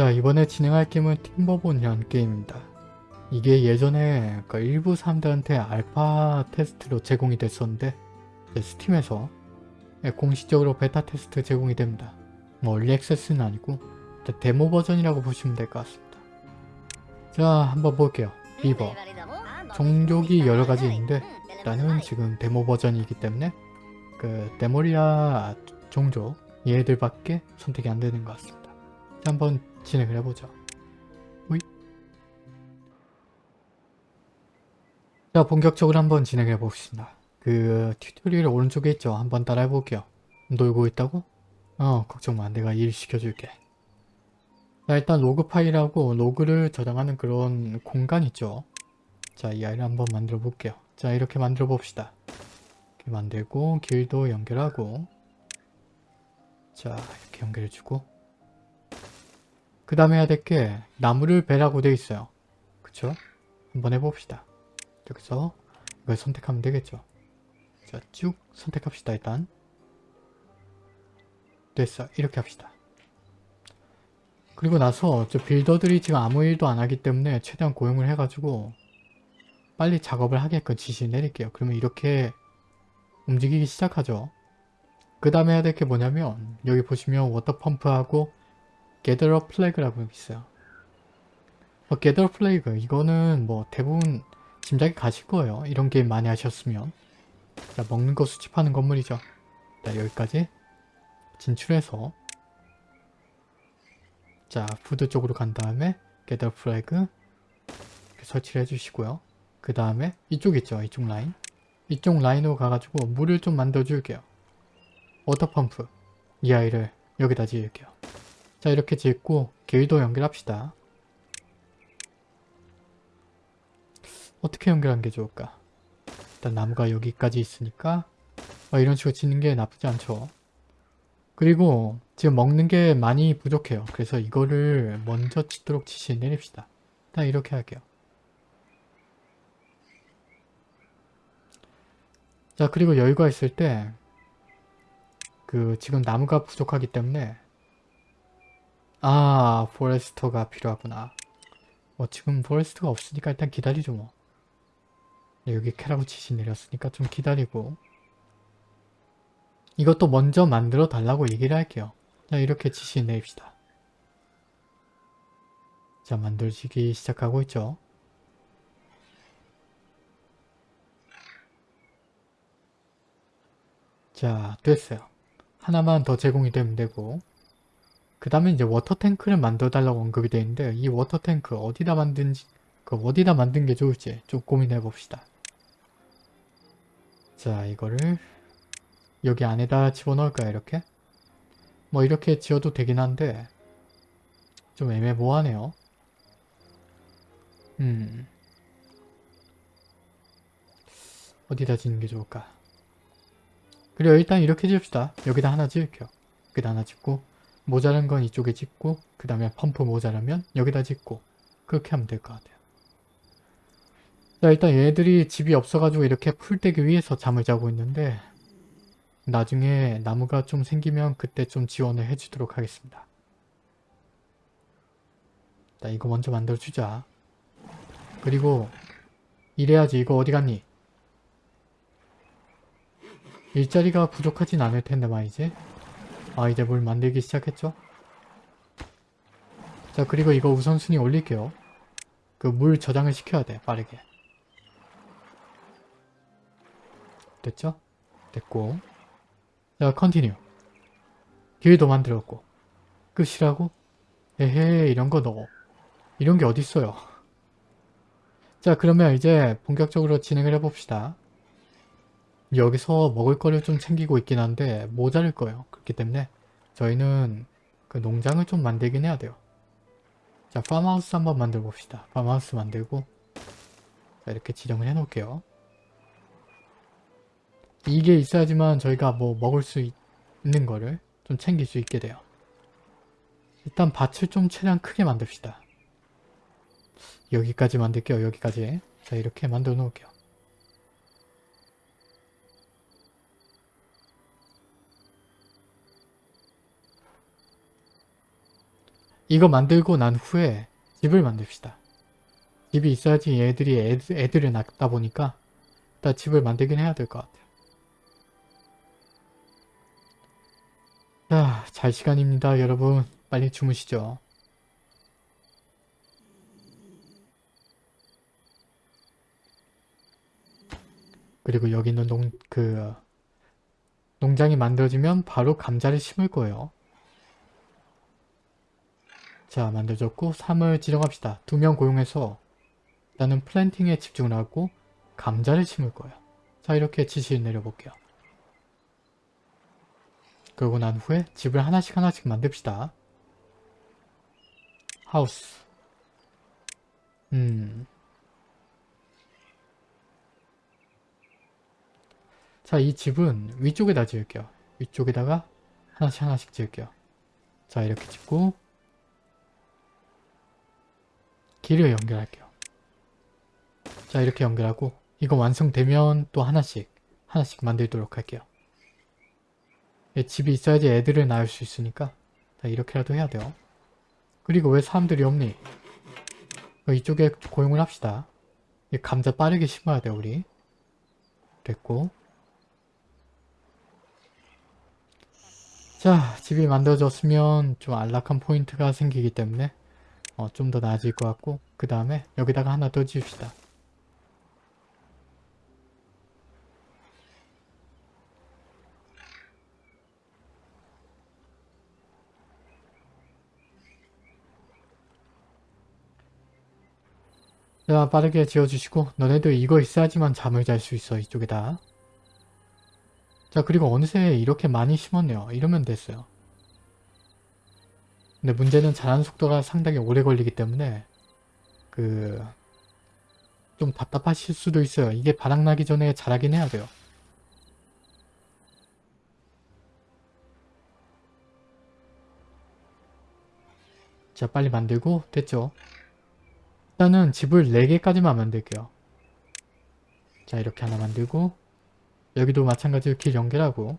자 이번에 진행할 게임은 Timberborn이라는 게임입니다. 이게 예전에 그 일부 사람들한테 알파 테스트로 제공이 됐었는데 스팀에서 예, 공식적으로 베타 테스트 제공이 됩니다. 뭐 early access는 아니고 데모 버전이라고 보시면 될 것 같습니다. 자 한번 볼게요. 비버 종족이 여러가지 있는데 일단은 지금 데모 버전이기 때문에 그 데모리아 종족 얘들밖에 선택이 안 되는 것 같습니다. 자, 한번 진행을 해보죠. 오이. 자 본격적으로 한번 진행해 봅시다. 그 tutorial 오른쪽에 있죠. 한번 따라해 볼게요. 놀고 있다고? 어 걱정 마 내가 일 시켜줄게. 자 일단 log pile하고 log를 저장하는 그런 공간 있죠. 자 이 아이를 한번 만들어 볼게요. 자 이렇게 만들어 봅시다. 이렇게 만들고 길도 연결하고 자 이렇게 연결해주고 그 다음에 해야 될 게 나무를 배라고 되어 있어요. 그쵸? 한번 해봅시다. 여기서 이걸 선택하면 되겠죠. 자, 쭉 선택합시다, 일단. 됐어. 이렇게 합시다. 그리고 나서 저 빌더들이 지금 아무 일도 안 하기 때문에 최대한 고용을 해가지고 빨리 작업을 하게끔 지시를 내릴게요. 그러면 이렇게 움직이기 시작하죠. 그 다음에 해야 될 게 뭐냐면 여기 보시면 water pump하고 gatherer flag라고 있어요. 어, gatherer flag 이거는 뭐 대부분 짐작이 가실 거예요. 이런 게임 많이 하셨으면. 자 먹는 거 수집하는 건물이죠. 자 여기까지 진출해서 자 food 쪽으로 간 다음에 gather flag 설치를 해주시고요. 그 다음에 이쪽 있죠. 이쪽 라인. 이쪽 라인으로 가가지고 물을 좀 만들어 줄게요. water pump 이 아이를 여기다 지을게요. 자 이렇게 짓고 길도 연결합시다. 어떻게 연결한 게 좋을까? 일단 나무가 여기까지 있으니까 어, 이런 식으로 짓는 게 나쁘지 않죠. 그리고 지금 먹는 게 많이 부족해요. 그래서 이거를 먼저 짓도록 지시 내립시다. 일단 이렇게 할게요. 자 그리고 여유가 있을 때 그 지금 나무가 부족하기 때문에 아 포레스터가 필요하구나. 뭐 지금 포레스터가 없으니까 일단 기다리죠 뭐. 네, 여기 캐라고 지시 내렸으니까 좀 기다리고 이것도 먼저 만들어 달라고 얘기를 할게요. 자 이렇게 지시 내립시다. 자 만들어지기 시작하고 있죠. 자 됐어요. 하나만 더 제공이 되면 되고 그 다음에 이제 water tank를 만들어 달라고 언급이 되어 있는데 이 water tank 어디다 만든지 그 어디다 만든 게 좋을지 좀 고민해 봅시다. 자 이거를 여기 안에다 집어넣을까요 이렇게? 뭐 이렇게 지어도 되긴 한데 좀 애매모호하네요. 음 어디다 짓는 게 좋을까? 그리고 일단 이렇게 지읍시다. 여기다 하나 지을게요. 여기다 하나 짓고 모자란 건 이쪽에 짓고 그 다음에 펌프 모자라면 여기다 짓고 그렇게 하면 될 것 같아요. 자 일단 얘들이 집이 없어가지고 이렇게 풀떼기 위해서 잠을 자고 있는데 나중에 나무가 좀 생기면 그때 좀 지원을 해주도록 하겠습니다. 자 이거 먼저 만들어주자. 그리고 이래야지 이거 어디 갔니? 일자리가 부족하진 않을 텐데 말이지. 아 이제 뭘 만들기 시작했죠? 자 그리고 이거 우선순위 올릴게요. 그 물 저장을 시켜야 돼 빠르게. 됐죠? 됐고 자 continue 길도 만들었고 끝이라고? 에헤 이런 거 넣어 이런 게 어딨어요 자 그러면 이제 본격적으로 진행을 해봅시다 여기서 먹을 거를 좀 챙기고 있긴 한데 모자랄 거예요 그렇기 때문에 저희는 그 농장을 좀 만들긴 해야 돼요 자 팜하우스 한번 만들어 봅시다 팜하우스 만들고 자 이렇게 지정을 해 놓을게요 이게 있어야지만 저희가 뭐 먹을 수 있는 거를 좀 챙길 수 있게 돼요. 일단 밭을 좀 최대한 크게 만듭시다. 여기까지 만들게요. 여기까지. 자 이렇게 만들어 놓을게요. 이거 만들고 난 후에 집을 만듭시다. 집이 있어야지 애들이 애들, 애들을 낳다 보니까 일단 집을 만들긴 해야 될 것 같아요. 자, 잘 시간입니다, 여러분. 빨리 주무시죠. 그리고 여기 있는 농, 그, 농장이 만들어지면 바로 감자를 심을 거예요. 자, 만들어졌고 3을 지정합시다. 두 명 고용해서 일단은 플랜팅에 집중을 하고 감자를 심을 거예요. 자, 이렇게 지시를 내려볼게요. 그러고 난 후에 집을 하나씩 하나씩 만듭시다. 하우스 음... 자, 이 집은 위쪽에다 지을게요. 위쪽에다가 하나씩 하나씩 지을게요. 자, 이렇게 짓고 길을 연결할게요. 자, 이렇게 연결하고 이거 완성되면 또 하나씩 하나씩 만들도록 할게요. 예, 집이 있어야지 애들을 낳을 수 있으니까 자, 이렇게라도 해야 돼요. 그리고 왜 사람들이 없니? 어, 이쪽에 고용을 합시다. 이 감자 빠르게 심어야 돼 우리. 됐고 자 집이 만들어졌으면 좀 안락한 포인트가 생기기 때문에 어, 좀 더 나아질 것 같고 그 다음에 여기다가 하나 더 지읍시다. 자 빠르게 지어주시고 너네들 이거 있어야지만 잠을 잘 수 있어 이쪽에다. 자 그리고 어느새 이렇게 많이 심었네요. 이러면 됐어요 근데 문제는 자란 속도가 상당히 오래 걸리기 때문에 그 좀 답답하실 수도 있어요. 이게 바닥나기 전에 자라긴 해야 돼요. 자 빨리 만들고 됐죠? 일단은 집을 4개까지만 만들게요. 자 이렇게 하나 만들고 여기도 마찬가지로 길 연결하고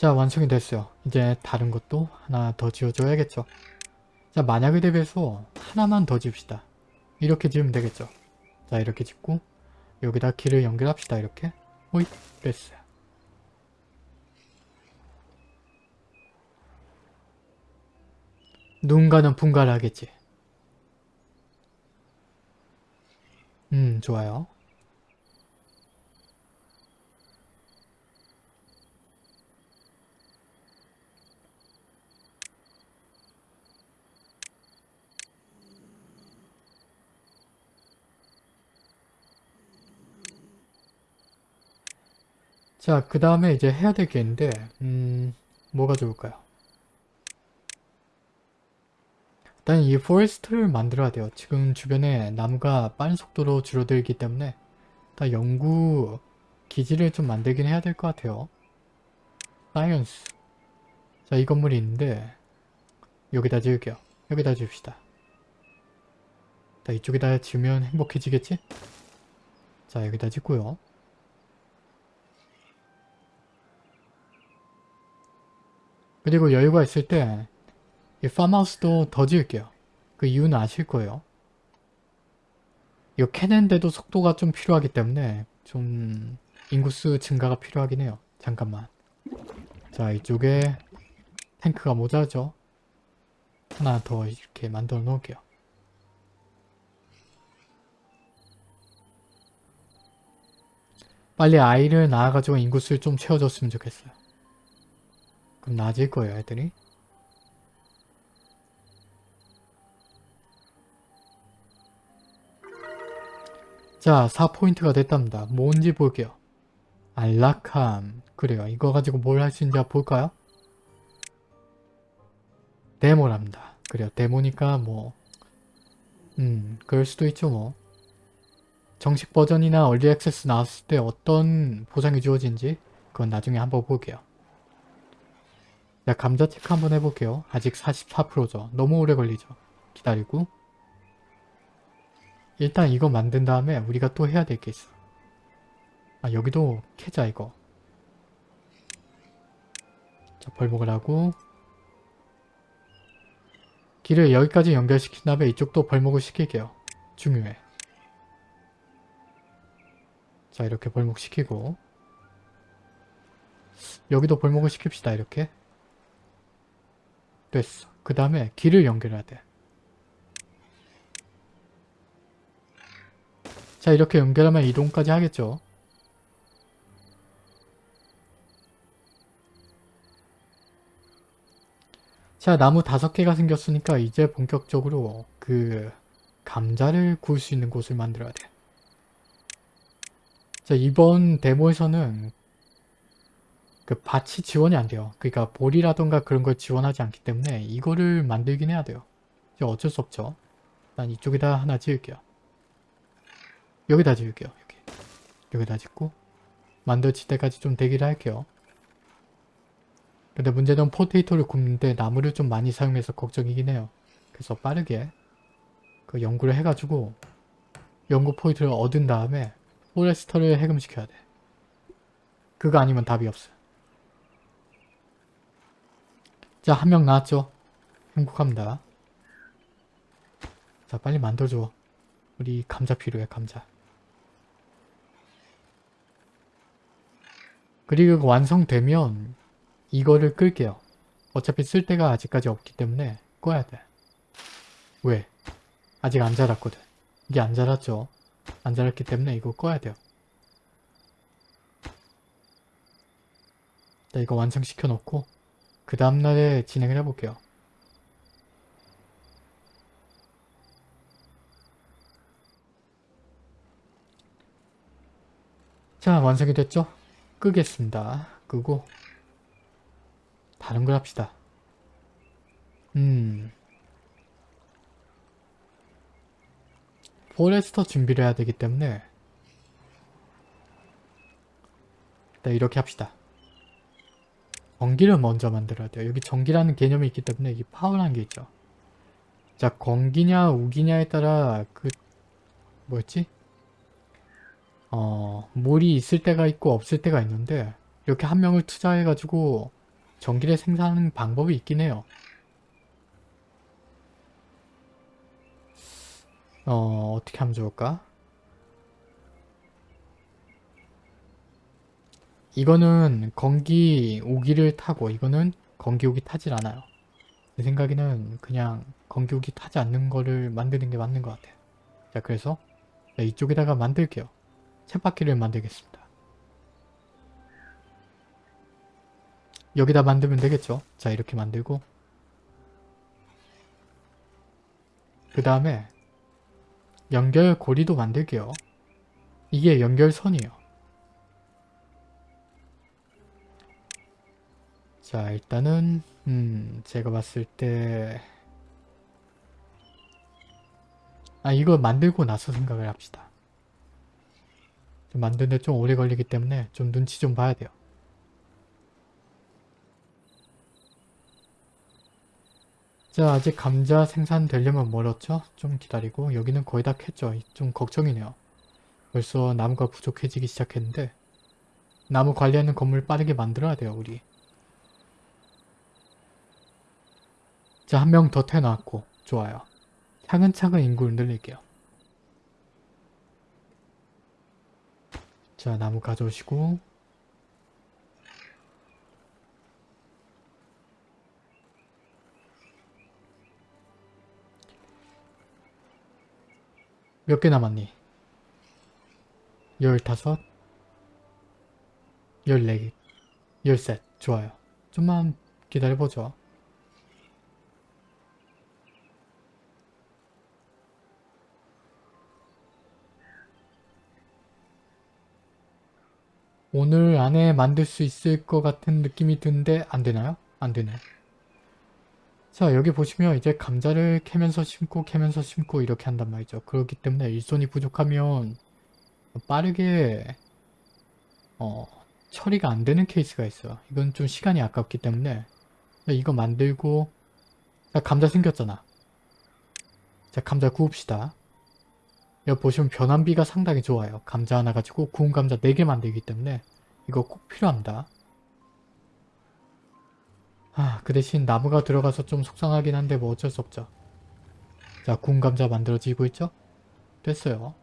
자 완성이 됐어요. 이제 다른 것도 하나 더 지어줘야겠죠. 자 만약에 대비해서 하나만 더 지읍시다. 이렇게 지으면 되겠죠. 자 이렇게 짓고 여기다 길을 연결합시다. 이렇게 호잇 됐어요. 누군가는 분가를 하겠지. 음 좋아요. 자, 그 다음에 이제 해야 될 게 있는데, 음, 뭐가 좋을까요? 일단 이 forester를 만들어야 돼요. 지금 주변에 나무가 빠른 속도로 줄어들기 때문에 다 연구 기지를 좀 만들긴 해야 될 것 같아요. science. 자, 이 건물이 있는데 여기다 지을게요. 여기다 지읍시다. 자, 이쪽에다 지으면 행복해지겠지? 자, 여기다 짓고요. 그리고 여유가 있을 때 이 팜하우스도 더 지을게요. 그 이유는 아실 거예요. 이거 캐는데도 속도가 좀 필요하기 때문에 좀 인구수 증가가 필요하긴 해요. 잠깐만. 자 이쪽에 탱크가 모자죠. 하나 더 이렇게 만들어 놓을게요. 빨리 아이를 낳아가지고 인구수를 좀 채워줬으면 좋겠어요. 그럼 나아질 거예요 애들이. 자 4포인트가 됐답니다. 뭔지 볼게요. 안락함. 그래요. 이거 가지고 뭘 할 수 있는지 볼까요? 데모랍니다. 그래요. 데모니까 뭐 음 그럴 수도 있죠 뭐. 정식 버전이나 얼리 액세스 나왔을 때 어떤 보상이 주어진지 그건 나중에 한번 볼게요. 자 감자 체크 한번 해볼게요. 아직 44%죠. 너무 오래 걸리죠. 기다리고 일단 이거 만든 다음에 우리가 또 해야 될 게 있어. 아 여기도 캐자 이거. 자 벌목을 하고 길을 여기까지 연결시킨 다음에 이쪽도 벌목을 시킬게요. 중요해. 자 이렇게 벌목시키고 여기도 벌목을 시킵시다 이렇게 됐어. 그 다음에 길을 연결해야 돼. 자 이렇게 연결하면 이동까지 하겠죠. 자 나무 다섯 개가 생겼으니까 이제 본격적으로 그 감자를 구울 수 있는 곳을 만들어야 돼. 자 이번 데모에서는 그 밭이 지원이 안 돼요. 그러니까 볼이라던가 그런 걸 지원하지 않기 때문에 이거를 만들긴 해야 돼요. 어쩔 수 없죠. 난 이쪽에다 하나 지을게요. 여기다 지을게요. 여기. 여기다 짓고 만들어질 때까지 좀 대기를 할게요. 근데 문제는 potato를 굽는데 나무를 좀 많이 사용해서 걱정이긴 해요. 그래서 빠르게 그 연구를 해가지고 연구 포인트를 얻은 다음에 forester를 해금시켜야 돼. 그거 아니면 답이 없어. 자, 한 명 나왔죠? 행복합니다. 자, 빨리 만들어줘. 우리 감자 필요해, 감자. 그리고 완성되면 이거를 끌게요. 어차피 쓸 데가 아직까지 없기 때문에 꺼야 돼. 왜? 아직 안 자랐거든. 이게 안 자랐죠? 안 자랐기 때문에 이거 꺼야 돼요. 자, 이거 완성시켜 놓고 그 다음날에 진행을 해볼게요. 자, 완성이 됐죠? 끄겠습니다. 끄고 다른 걸 합시다. 음... forester 준비를 해야 되기 때문에 일단 이렇게 합시다. 전기를 먼저 만들어야 돼요. 여기 전기라는 개념이 있기 때문에 이 파워라는 게 있죠. 자, 건기냐 우기냐에 따라 그 뭐였지? 어, 물이 있을 때가 있고 없을 때가 있는데 이렇게 한 명을 투자해가지고 전기를 생산하는 방법이 있긴 해요. 어, 어떻게 하면 좋을까? 이거는 건기 오기를 타고 이거는 건기 오기 타질 않아요. 내 생각에는 그냥 건기 오기 타지 않는 거를 만드는 게 맞는 것 같아요. 자 그래서 이쪽에다가 만들게요. 쳇바퀴를 만들겠습니다. 여기다 만들면 되겠죠? 자 이렇게 만들고 그 다음에 연결고리도 만들게요. 이게 연결선이에요. 자 일단은 음 제가 봤을 때 아 이거 만들고 나서 생각을 합시다. 만드는데 좀 오래 걸리기 때문에 좀 눈치 좀 봐야 돼요. 자 아직 감자 생산되려면 멀었죠? 좀 기다리고 여기는 거의 다 캤죠? 좀 걱정이네요. 벌써 나무가 부족해지기 시작했는데 나무 관리하는 건물 빠르게 만들어야 돼요 우리. 자, 한 명 더 태어났고 좋아요. 차근차근 인구를 늘릴게요. 자, 나무 가져오시고 몇 개 남았니? 열다섯 열네 개 열셋 좋아요. 좀만 기다려보죠. 오늘 안에 만들 수 있을 것 같은 느낌이 드는데 안 되나요? 안 되네. 자 여기 보시면 이제 감자를 캐면서 심고 캐면서 심고 이렇게 한단 말이죠. 그렇기 때문에 일손이 부족하면 빠르게 어, 처리가 안 되는 케이스가 있어요. 이건 좀 시간이 아깝기 때문에 이거 만들고 자 감자 생겼잖아. 자 감자 구웁시다. 여기 보시면 변환비가 상당히 좋아요. 감자 하나 가지고 구운 감자 4개 만들기 때문에 이거 꼭 필요합니다. 아, 그 대신 나무가 들어가서 좀 속상하긴 한데 뭐 어쩔 수 없죠. 자, 구운 감자 만들어지고 있죠? 됐어요.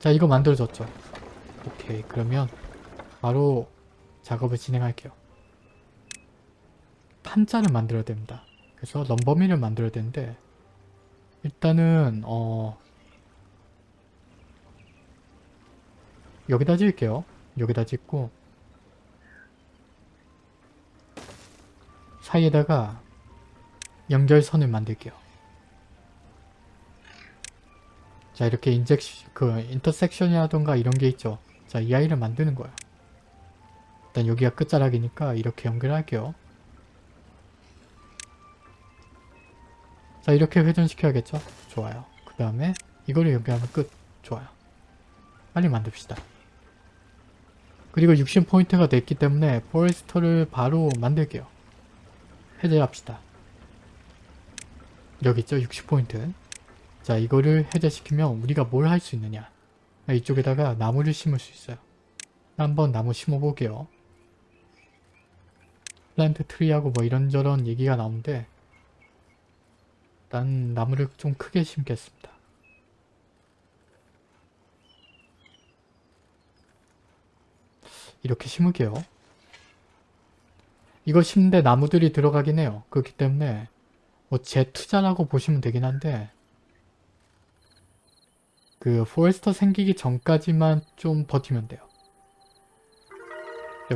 자, 이거 만들어졌죠? 오케이, 그러면 바로 작업을 진행할게요. 판자를 만들어야 됩니다. 그래서 럼버미를 만들어야 되는데 일단은 어 여기다 지을게요. 여기다 짓고 사이에다가 연결선을 만들게요. 자 이렇게 인젝션 그 인터섹션이라던가 이런 게 있죠. 자 이 아이를 만드는 거야. 일단 여기가 끝자락이니까 이렇게 연결할게요. 자 이렇게 회전시켜야겠죠? 좋아요. 그 다음에 이거를 연결하면 끝. 좋아요. 빨리 만듭시다. 그리고 60 포인트가 됐기 때문에 forester를 바로 만들게요. 해제합시다. 여기 있죠? 60 포인트. 자 이거를 해제시키면 우리가 뭘 할 수 있느냐 이쪽에다가 나무를 심을 수 있어요. 한번 나무 심어볼게요. plant tree하고 뭐 이런저런 얘기가 나오는데 일단 나무를 좀 크게 심겠습니다. 이렇게 심을게요. 이거 심는데 나무들이 들어가긴 해요. 그렇기 때문에 뭐 이제 투자라고 보시면 되긴 한데 그 forester 생기기 전까지만 좀 버티면 돼요.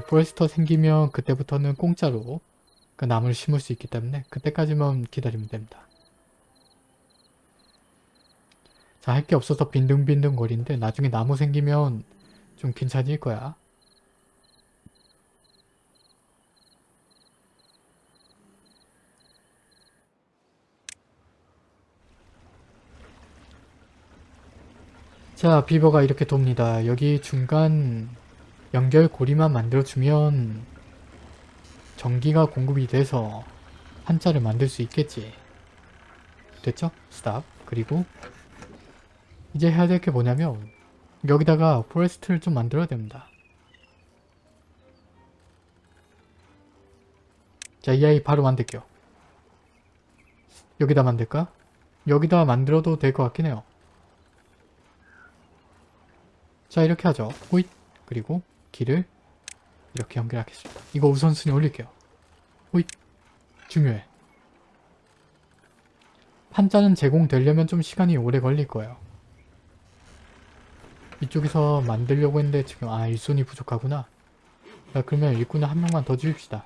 forester 생기면 그때부터는 공짜로 그 나무를 심을 수 있기 때문에 그때까지만 기다리면 됩니다. 자, 할 게 없어서 빈둥빈둥 거리는데 나중에 나무 생기면 좀 괜찮을 거야. 자, 비버가 이렇게 돕니다. 여기 중간 연결고리만 만들어주면 전기가 공급이 돼서 한자를 만들 수 있겠지. 됐죠? 스탑. 그리고 이제 해야 될 게 뭐냐면 여기다가 forester를 좀 만들어야 됩니다. 자, 이 아이 바로 만들게요. 여기다 만들까? 여기다 만들어도 될 것 같긴 해요. 자, 이렇게 하죠. 호잇! 그리고 길을 이렇게 연결하겠습니다. 이거 우선순위 올릴게요. 호잇! 중요해. 판자는 제공되려면 좀 시간이 오래 걸릴 거예요. 이쪽에서 만들려고 했는데 지금 아 일손이 부족하구나. 자, 그러면 일꾼을 한 명만 더 주입시다.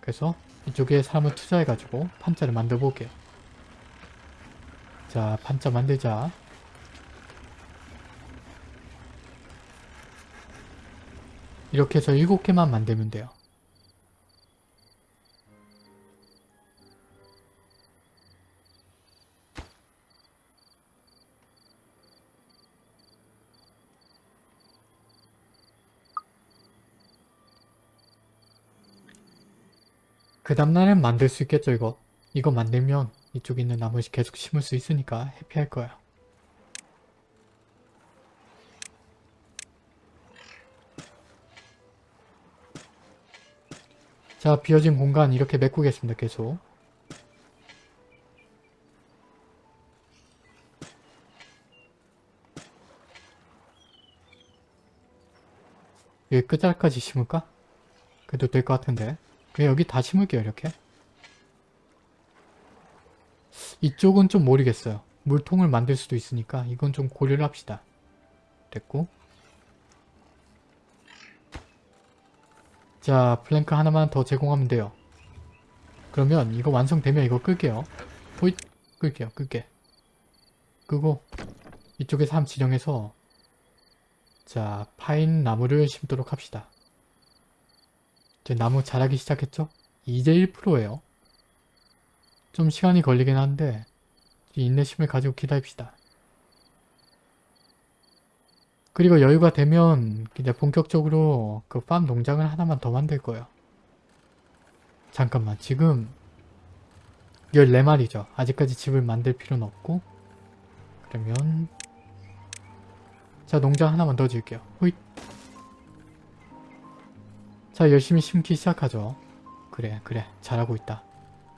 그래서 이쪽에 사람을 투자해가지고 판자를 만들어 볼게요. 자 판자 만들자. 이렇게 해서 7개만 만들면 돼요. 그 다음날엔 만들 수 있겠죠 이거. 이거 만들면 이쪽에 있는 나무 계속 심을 수 있으니까 해피할 거야. 자 비어진 공간 이렇게 메꾸겠습니다 계속. 여기 끝자락까지 심을까? 그래도 될 것 같은데 그냥 여기 다 심을게요 이렇게. 이쪽은 좀 모르겠어요. 물통을 만들 수도 있으니까 이건 좀 고려를 합시다. 됐고. 자 플랭크 하나만 더 제공하면 돼요. 그러면 이거 완성되면 이거 끌게요. 호잇! 끌게요 끌게. 끄고 이쪽에 삶 지정해서 자 파인 나무를 심도록 합시다 이제 나무 자라기 시작했죠? 이제 1%예요. 좀 시간이 걸리긴 한데 인내심을 가지고 기다립시다. 그리고 여유가 되면 이제 본격적으로 그 팜 농장을 하나만 더 만들 거예요. 잠깐만 지금 14마리죠. 아직까지 집을 만들 필요는 없고 그러면 자 농장 하나만 더 지을게요. 호잇 자 열심히 심기 시작하죠. 그래 그래 잘하고 있다.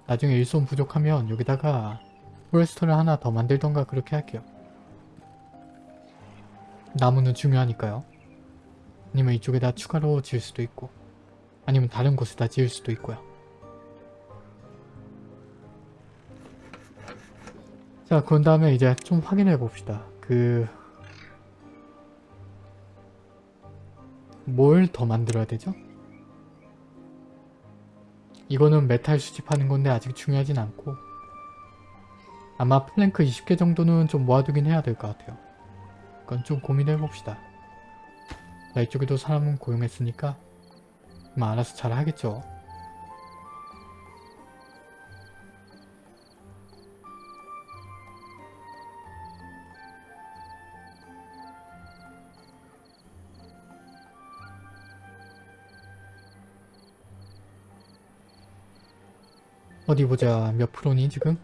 나중에 일손 부족하면 여기다가 포레스터를 하나 더 만들던가 그렇게 할게요. 나무는 중요하니까요. 아니면 이쪽에다 추가로 지을 수도 있고 아니면 다른 곳에다 지을 수도 있고요. 자, 그런 다음에 이제 좀 확인해 봅시다. 그... 뭘 더 만들어야 되죠? 이거는 메탈 수집하는 건데 아직 중요하진 않고 아마 플랭크 20개 정도는 좀 모아두긴 해야 될 것 같아요. 그건 좀 고민해 봅시다. 자, 이쪽에도 사람은 고용했으니까 아마 알아서 잘 하겠죠. 어디 보자. 몇 프로니 지금?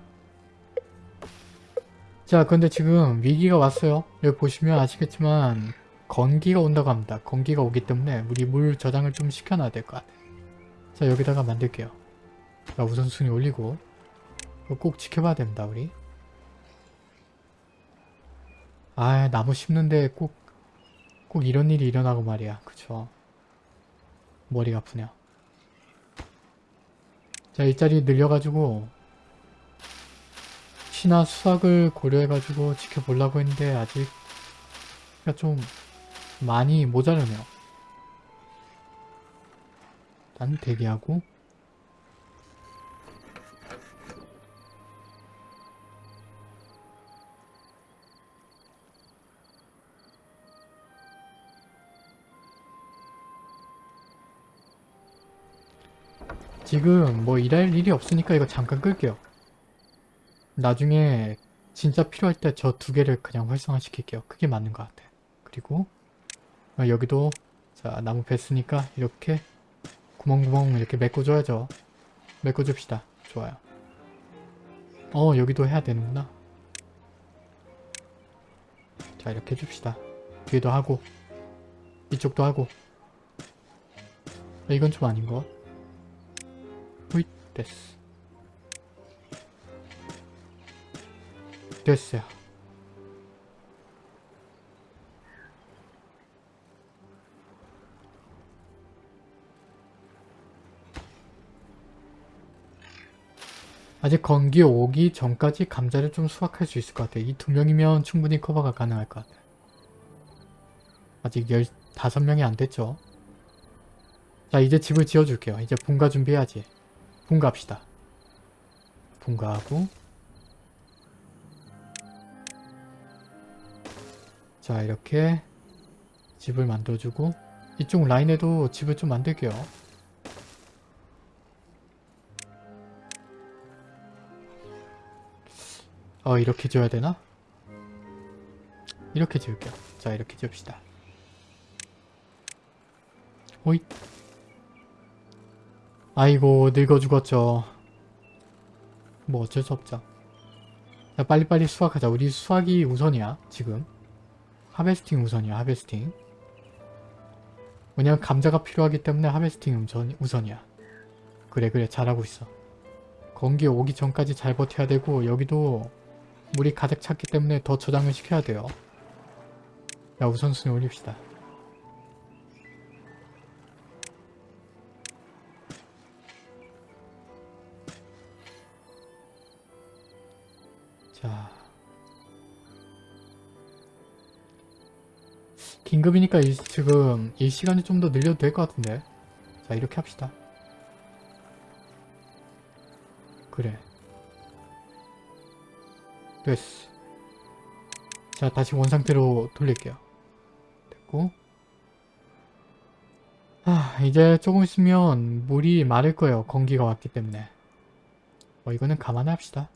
자 근데 지금 위기가 왔어요. 여기 보시면 아시겠지만 건기가 온다고 합니다. 건기가 오기 때문에 우리 물 저장을 좀 시켜놔야 될 것 같아요. 자 여기다가 만들게요. 자 우선순위 올리고 꼭 지켜봐야 됩니다 우리. 아 나무 심는데 꼭꼭 이런 일이 일어나고 말이야. 그쵸. 머리가 아프 냐. 자 일자리 늘려가지고 시나 수학을 고려해가지고 지켜보려고 했는데 아직 좀 많이 모자르네요. 일단 대기하고 지금 뭐 일할 일이 없으니까 이거 잠깐 끌게요. 나중에 진짜 필요할 때 저 두 개를 그냥 활성화 시킬게요. 그게 맞는 것 같아. 그리고 어, 여기도 자 나무 뱄으니까 이렇게 구멍구멍 이렇게 메꿔줘야죠. 메꿔줍시다. 좋아요. 어 여기도 해야 되는구나. 자 이렇게 해줍시다. 뒤에도 하고 이쪽도 하고 아, 이건 좀 아닌 것. 됐어. 됐어요. 아직 건기 오기 전까지 감자를 좀 수확할 수 있을 것 같아요. 이 두 명이면 충분히 커버가 가능할 것 같아요. 아직 15명이 안 됐죠. 자 이제 집을 지어줄게요. 이제 분가 준비해야지. 분가합시다. 분가하고 자 이렇게 집을 만들어주고 이쪽 라인에도 집을 좀 만들게요. 어 이렇게 지어야 되나? 이렇게 지을게요. 자 이렇게 지읍시다. 호잇 아이고 늙어 죽었죠. 뭐 어쩔 수 없죠. 자 빨리빨리 수확하자. 우리 수확이 우선이야 지금. 하베스팅 우선이야 하베스팅. 왜냐면 감자가 필요하기 때문에 하베스팅 우선, 우선이야. 그래 그래 잘하고 있어. 건기 오기 전까지 잘 버텨야 되고 여기도 물이 가득 찼기 때문에 더 저장을 시켜야 돼요. 야 우선순위 올립시다. 긴급이니까 이, 지금 이 시간이 좀 더 늘려도 될 것 같은데. 자 이렇게 합시다. 그래. 됐어. 자 다시 원상태로 돌릴게요. 됐고. 아 이제 조금 있으면 물이 마를 거예요. 건기가 왔기 때문에. 어 이거는 감안해 합시다.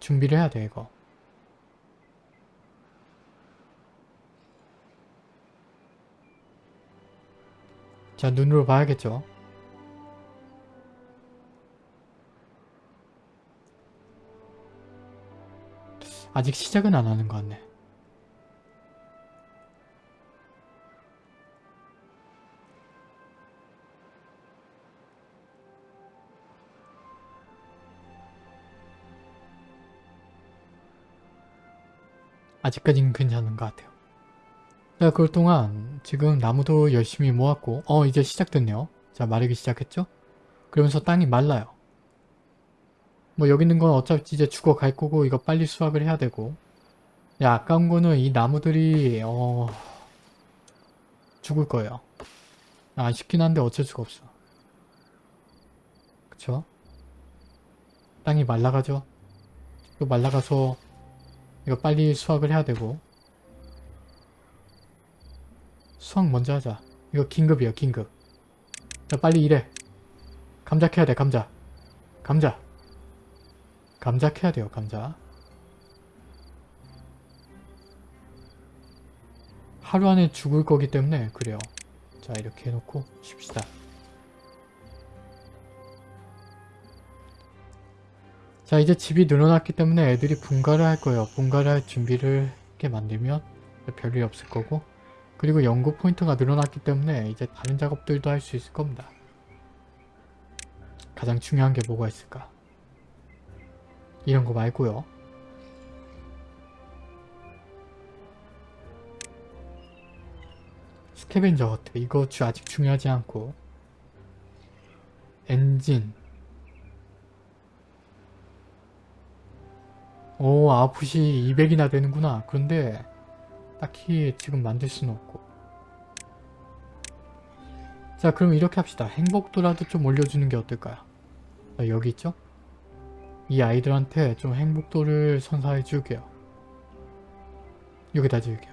준비를 해야 돼 이거 자 눈으로 봐야겠죠. 아직 시작은 안 하는 것 같네. 아직까지는 괜찮은 것 같아요. 자, 그럴 동안 지금 나무도 열심히 모았고 어 이제 시작됐네요. 자, 마르기 시작했죠? 그러면서 땅이 말라요. 뭐 여기 있는 건 어차피 이제 죽어갈 거고 이거 빨리 수확을 해야 되고 야 아까운 거는 이 나무들이 어... 죽을 거예요. 아쉽긴 한데 어쩔 수가 없어. 그쵸? 땅이 말라가죠? 또 말라가서 이거 빨리 수확을 해야 되고 수확 먼저 하자. 이거 긴급이에요 긴급. 자 빨리 일해. 감자 캐야 돼 감자. 감자. 감자 캐야 돼요 감자. 하루 안에 죽을 거기 때문에 그래요. 자 이렇게 해놓고 쉽시다. 자 이제 집이 늘어났기 때문에 애들이 분가를 할 거예요. 분가를 할 준비를 이렇게 만들면 별일 없을 거고 그리고 연구 포인트가 늘어났기 때문에 이제 다른 작업들도 할 수 있을 겁니다. 가장 중요한 게 뭐가 있을까? 이런 거 말고요. 스캐벤저 허트 이거 주 아직 중요하지 않고 엔진 오 아웃풋이 200이나 되는구나 그런데 딱히 지금 만들 수는 없고. 자 그럼 이렇게 합시다. 행복도라도 좀 올려주는 게 어떨까요? 자, 여기 있죠? 이 아이들한테 좀 행복도를 선사해 줄게요. 여기다 줄게요.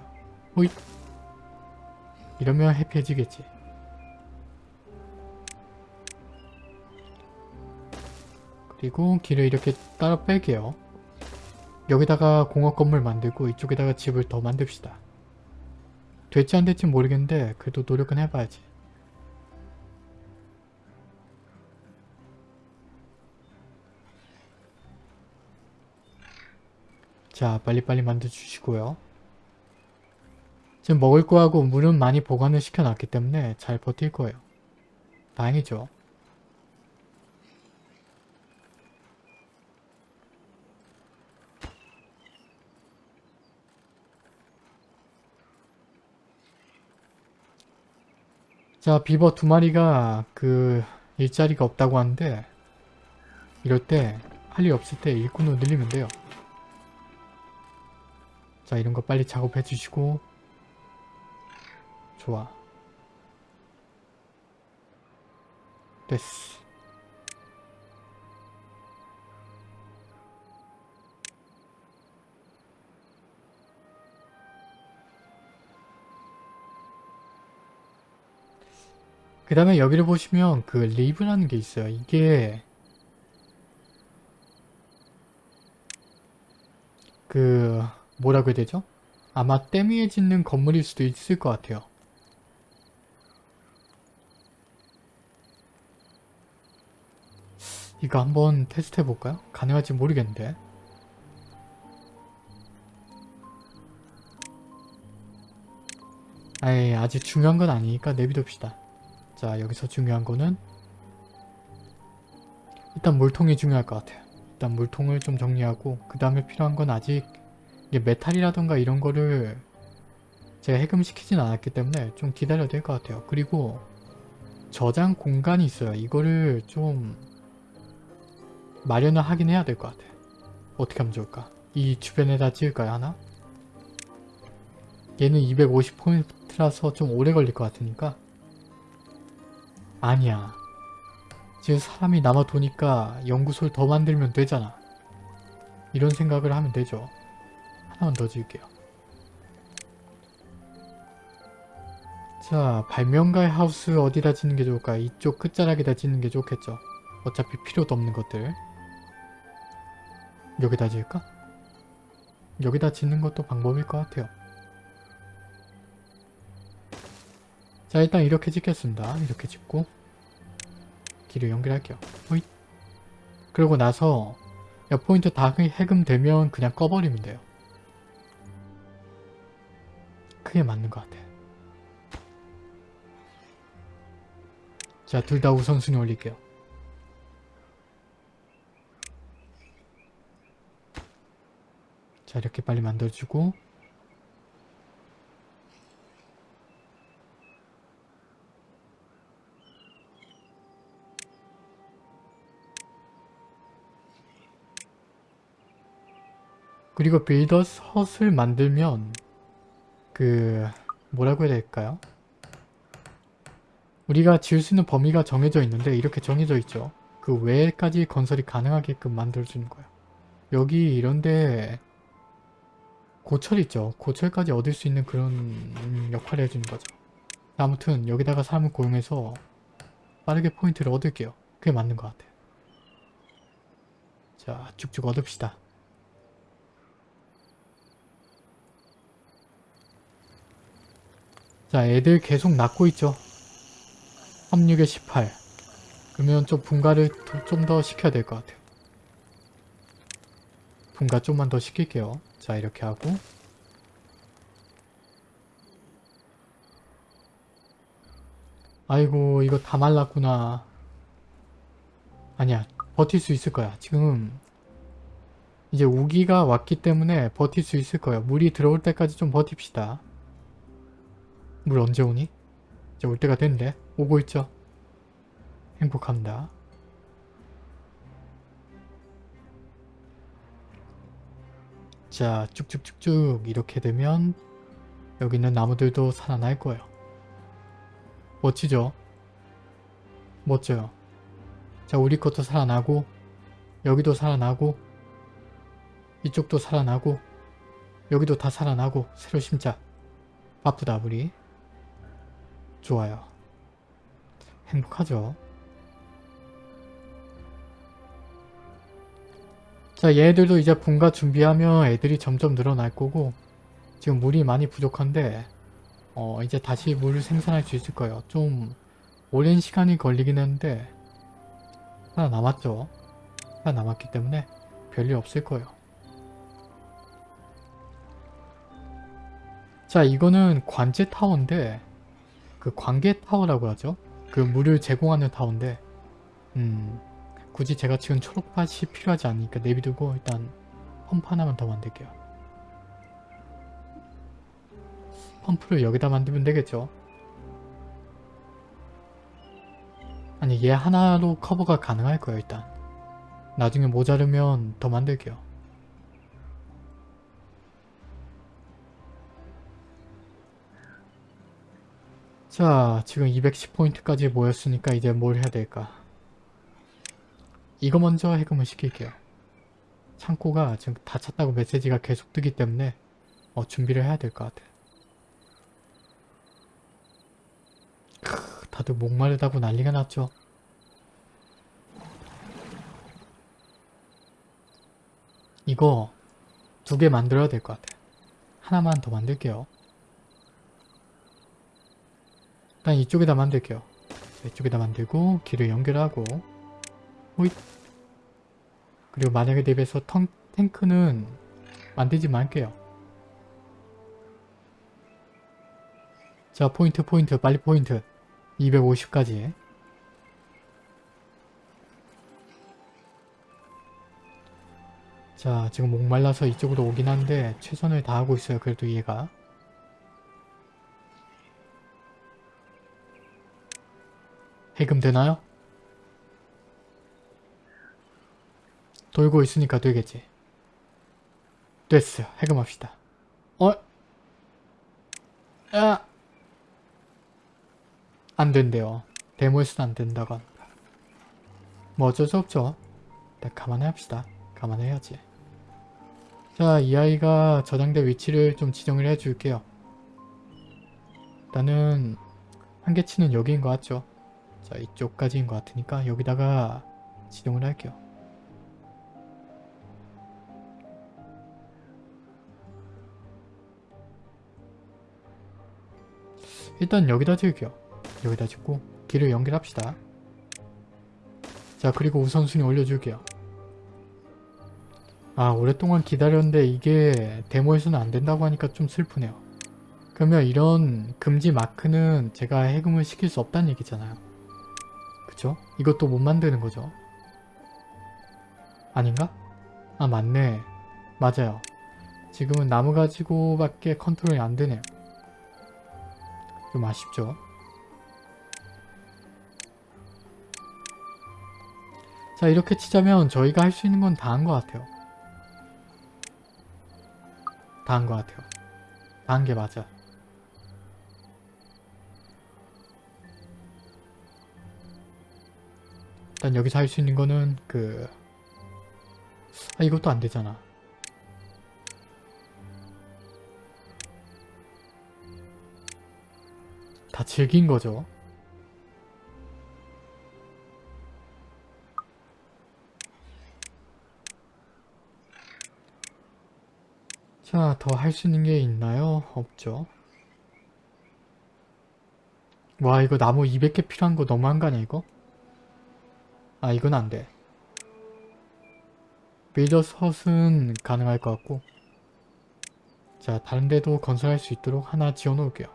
호잇! 이러면 해피해지겠지. 그리고 길을 이렇게 따라 뺄게요. 여기다가 공업 건물 만들고 이쪽에다가 집을 더 만듭시다. 될지 안 될지 모르겠는데 그래도 노력은 해봐야지. 자 빨리빨리 만들어주시고요. 지금 먹을 거하고 물은 많이 보관을 시켜놨기 때문에 잘 버틸 거예요. 다행이죠. 자 비버 두 마리가 그 일자리가 없다고 하는데 이럴 때 할 일 없을 때 일꾼을 늘리면 돼요. 자 이런 거 빨리 작업해 주시고. 좋아. 됐어 그 다음에 여기를 보시면 그 리브라는 게 있어요. 이게 그 뭐라고 해야 되죠? 아마 댐 위에 짓는 건물일 수도 있을 것 같아요. 이거 한번 테스트 해볼까요? 가능할지 모르겠는데 아이 아직 중요한 건 아니니까 내비둡시다. 자 여기서 중요한 거는 일단 물통이 중요할 것 같아요. 일단 물통을 좀 정리하고 그 다음에 필요한 건 아직 이게 메탈이라던가 이런 거를 제가 해금시키진 않았기 때문에 좀 기다려야 될 것 같아요. 그리고 저장 공간이 있어요. 이거를 좀 마련을 하긴 해야 될 것 같아요. 어떻게 하면 좋을까? 이 주변에다 지을까요 하나? 얘는 250포인트라서 좀 오래 걸릴 것 같으니까 아니야. 지금 사람이 남아 도니까 연구소를 더 만들면 되잖아. 이런 생각을 하면 되죠. 하나만 더 지을게요. 자, 발명가의 하우스 어디다 짓는 게 좋을까? 이쪽 끝자락에다 짓는 게 좋겠죠. 어차피 필요도 없는 것들. 여기다 지을까? 여기다 짓는 것도 방법일 것 같아요. 자 일단 이렇게 찍겠습니다. 이렇게 찍고 길을 연결할게요. 호잇. 그러고 나서 옆 포인트 다 해금되면 그냥 꺼버리면 돼요. 그게 맞는 것 같아. 자, 둘 다 우선순위 올릴게요. 자, 이렇게 빨리 만들어주고 그리고 빌더스 헛을 만들면 그 뭐라고 해야 될까요? 우리가 지을 수 있는 범위가 정해져 있는데 이렇게 정해져 있죠. 그 외까지 건설이 가능하게끔 만들어주는 거예요. 여기 이런데 고철 있죠. 고철까지 얻을 수 있는 그런 역할을 해주는 거죠. 아무튼 여기다가 사람을 고용해서 빠르게 포인트를 얻을게요. 그게 맞는 것 같아요. 자 쭉쭉 얻읍시다. 자 애들 계속 낳고 있죠. 36에 18 그러면 좀 분가를 좀 더 시켜야 될 것 같아요. 분가 좀만 더 시킬게요. 자 이렇게 하고 아이고 이거 다 말랐구나. 아니야 버틸 수 있을 거야. 지금 이제 우기가 왔기 때문에 버틸 수 있을 거예요. 물이 들어올 때까지 좀 버팁시다. 물 언제 오니? 이제 올 때가 됐는데 오고 있죠. 행복합니다. 자 쭉쭉쭉쭉 이렇게 되면 여기 있는 나무들도 살아날 거예요. 멋지죠? 멋져요. 자 우리 것도 살아나고 여기도 살아나고 이쪽도 살아나고 여기도 다 살아나고 새로 심자. 바쁘다 우리. 좋아요. 행복하죠. 자 얘들도 이제 분가 준비하면 애들이 점점 늘어날 거고 지금 물이 많이 부족한데 어 이제 다시 물을 생산할 수 있을 거예요. 좀 오랜 시간이 걸리긴 했는데 하나 남았죠. 하나 남았기 때문에 별일 없을 거예요. 자 이거는 관제 타워인데 그 관계 타워라고 하죠. 그 물을 제공하는 타워인데 음 굳이 제가 지금 초록밭이 필요하지 않으니까 내비두고 일단 펌프 하나만 더 만들게요. 펌프를 여기다 만들면 되겠죠. 아니 얘 하나로 커버가 가능할 거예요 일단. 나중에 모자르면 더 만들게요. 자 지금 210포인트까지 모였으니까 이제 뭘 해야 될까? 이거 먼저 해금을 시킬게요. 창고가 지금 다 찼다고 메시지가 계속 뜨기 때문에 어, 준비를 해야 될 것 같아. 크, 다들 목마르다고 난리가 났죠? 이거 두 개 만들어야 될 것 같아. 하나만 더 만들게요 일단 이쪽에다 만들게요. 이쪽에다 만들고 길을 연결하고. 호잇. 그리고 만약에 대비해서 턴, 탱크는 만들지 말게요. 자 포인트 포인트 빨리 포인트. 250까지. 자 지금 목말라서 이쪽으로 오긴 한데 최선을 다하고 있어요 그래도 얘가 해금 되나요? 돌고 있으니까 되겠지. 됐어요. 해금합시다. 어? 야! 안 된대요. 데모에서는 안 된다고 합니다. 뭐 어쩔 수 없죠. 일단 감안해 합시다. 감안해야지. 자, 이 아이가 저장된 위치를 좀 지정을 해줄게요. 일단은 한계치는 여기인 것 같죠? 자 이쪽까지인 것 같으니까 여기다가 지정을 할게요. 일단 여기다 지을게요. 여기다 짓고 길을 연결합시다. 자 그리고 우선순위 올려줄게요. 아 오랫동안 기다렸는데 이게 데모에서는 안 된다고 하니까 좀 슬프네요. 그러면 이런 금지 마크는 제가 해금을 시킬 수 없다는 얘기잖아요. 그쵸? 이것도 못 만드는 거죠. 아닌가? 아 맞네. 맞아요. 지금은 나무 가지고 밖에 컨트롤이 안 되네요. 좀 아쉽죠? 자 이렇게 치자면 저희가 할 수 있는 건 다 한 것 같아요. 다 한 것 같아요. 다 한 게 맞아. 일단 여기서 할 수 있는 거는 그... 아 이것도 안 되잖아. 다 즐긴 거죠. 자, 더 할 수 있는 게 있나요? 없죠. 와, 이거 나무 200개 필요한 거 너무한 거 아니야, 이거? 아, 이건 안 돼. 빌더 섯은 가능할 것 같고 자, 다른 데도 건설할 수 있도록 하나 지어 놓을게요.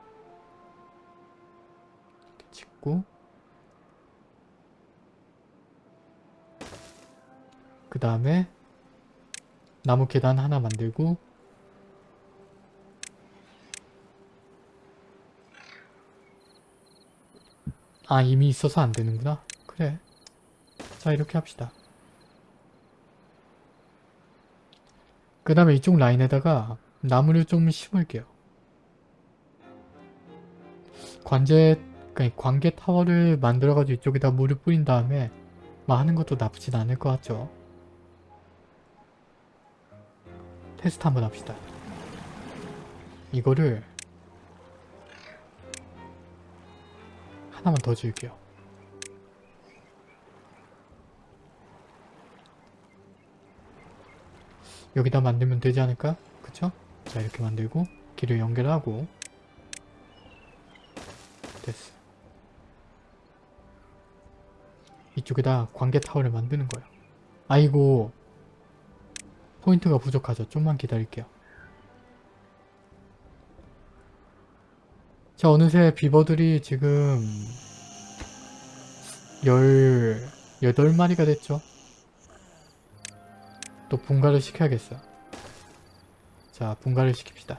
짓고 그 다음에 나무 계단 하나 만들고 아 이미 있어서 안 되는구나 그래 자 이렇게 합시다. 그 다음에 이쪽 라인에다가 나무를 좀 심을게요. 관제 그러니까 관계 타워를 만들어가지고 이쪽에다 물을 뿌린 다음에 막 하는 것도 나쁘진 않을 것 같죠? 테스트 한번 합시다. 이거를 하나만 더 지을게요. 여기다 만들면 되지 않을까? 그쵸? 자 이렇게 만들고 길을 연결하고 됐어. 이쪽에다 관계 타워를 만드는 거예요. 아이고 포인트가 부족하죠. 좀만 기다릴게요. 자 어느새 비버들이 지금 18마리가 됐죠. 또 분가를 시켜야겠어요. 자 분가를 시킵시다.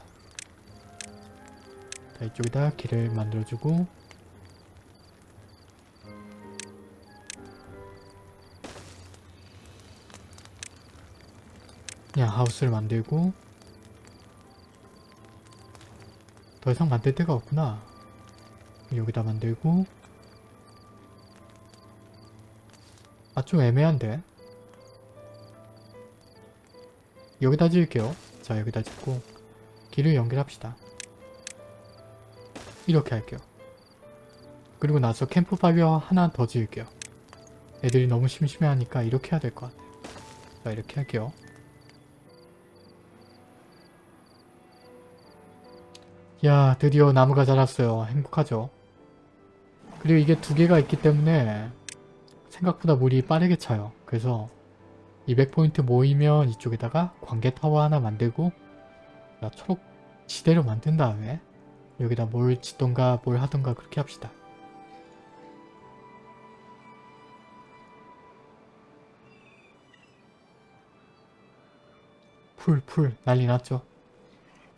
자 이쪽에다 길을 만들어주고 그냥 하우스를 만들고 더 이상 만들 데가 없구나. 여기다 만들고 아 좀 애매한데 여기다 지을게요. 자 여기다 짓고 길을 연결합시다. 이렇게 할게요. 그리고 나서 캠프파이어 하나 더 지을게요. 애들이 너무 심심해하니까 이렇게 해야 될 것 같아요. 자 이렇게 할게요. 야 드디어 나무가 자랐어요. 행복하죠. 그리고 이게 두 개가 있기 때문에 생각보다 물이 빠르게 차요. 그래서 200포인트 모이면 이쪽에다가 관개타워 하나 만들고 나 초록 지대로 만든 다음에 여기다 뭘 짓던가 뭘 하던가 그렇게 합시다. 풀, 풀 난리 났죠.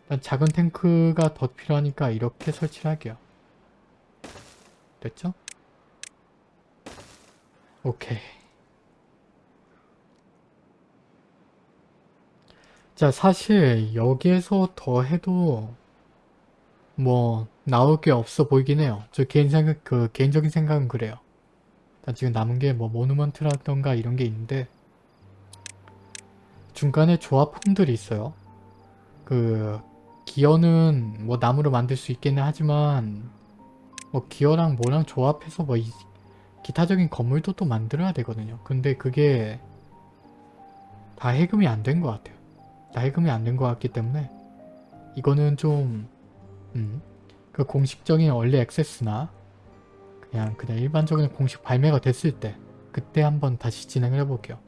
일단 작은 탱크가 더 필요하니까 이렇게 설치를 할게요. 됐죠? 오케이. 자 사실 여기에서 더 해도 뭐 나올 게 없어 보이긴 해요. 저 개인 생각, 그 개인적인 생각은 그래요. 일단 지금 남은 게 뭐 모누먼트라던가 이런 게 있는데 중간에 조합품들이 있어요. 그 기어는 뭐 나무로 만들 수 있기는 하지만 뭐 기어랑 뭐랑 조합해서 뭐 이, 기타적인 건물도 또 만들어야 되거든요. 근데 그게 다 해금이 안 된 것 같아요. 다 해금이 안 된 것 같기 때문에 이거는 좀 음, 그 공식적인 얼리 액세스나 그냥 그냥 일반적인 공식 발매가 됐을 때 그때 한번 다시 진행을 해볼게요.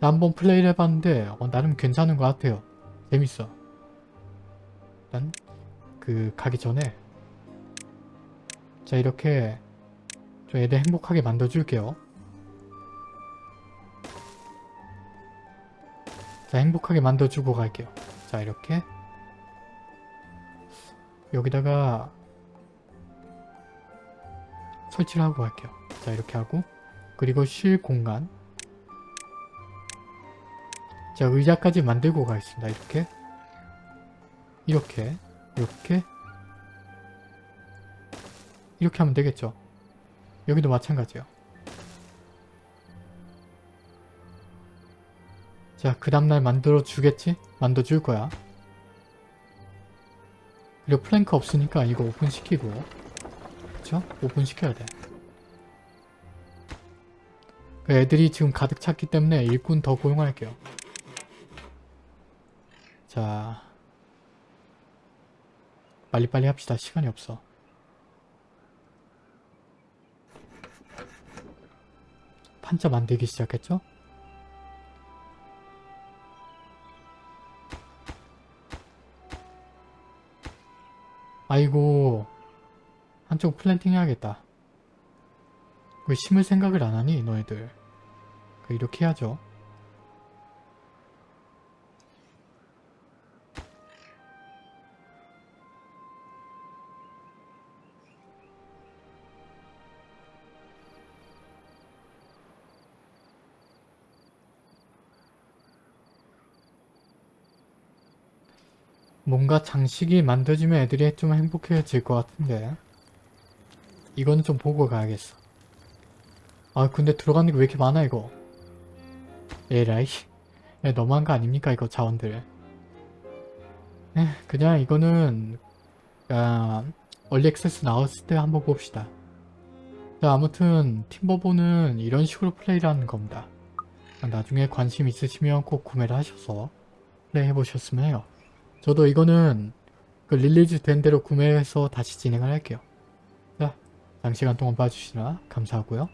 자, 한번 플레이를 해봤는데 어, 나름 괜찮은 것 같아요. 재밌어. 일단 그 가기 전에 자 이렇게 좀 애들 행복하게 만들어줄게요. 자 행복하게 만들어주고 갈게요. 자 이렇게 여기다가 설치를 하고 갈게요. 자 이렇게 하고 그리고 쉴 공간 자 의자까지 만들고 가겠습니다. 이렇게 이렇게 이렇게 이렇게 하면 되겠죠. 여기도 마찬가지요. 자, 그 다음날 만들어 주겠지? 만들어 줄 거야. 그리고 플랭크 없으니까 이거 오픈시키고 그쵸? 오픈시켜야 돼. 그 애들이 지금 가득 찼기 때문에 일꾼 더 고용할게요. 자 빨리빨리 합시다. 시간이 없어. 판자 만들기 시작했죠? 아이고 한쪽 플랜팅 해야겠다. 왜 심을 생각을 안 하니 너희들? 그 이렇게 해야죠. 뭔가 장식이 만들어지면 애들이 좀 행복해질 것 같은데. 이거는 좀 보고 가야겠어. 아 근데 들어가는 게 왜 이렇게 많아 이거? 에라이 야, 너무한 거 아닙니까 이거 자원들? 에, 그냥 이거는 아, 얼리 액세스 나왔을 때 한번 봅시다. 자 아무튼 팀버보는 이런 식으로 플레이를 하는 겁니다. 나중에 관심 있으시면 꼭 구매를 하셔서 플레이 해보셨으면 해요 저도 이거는 그 release 된 대로 구매해서 다시 진행을 할게요. 자, 장시간 동안 봐주시느라 감사하고요.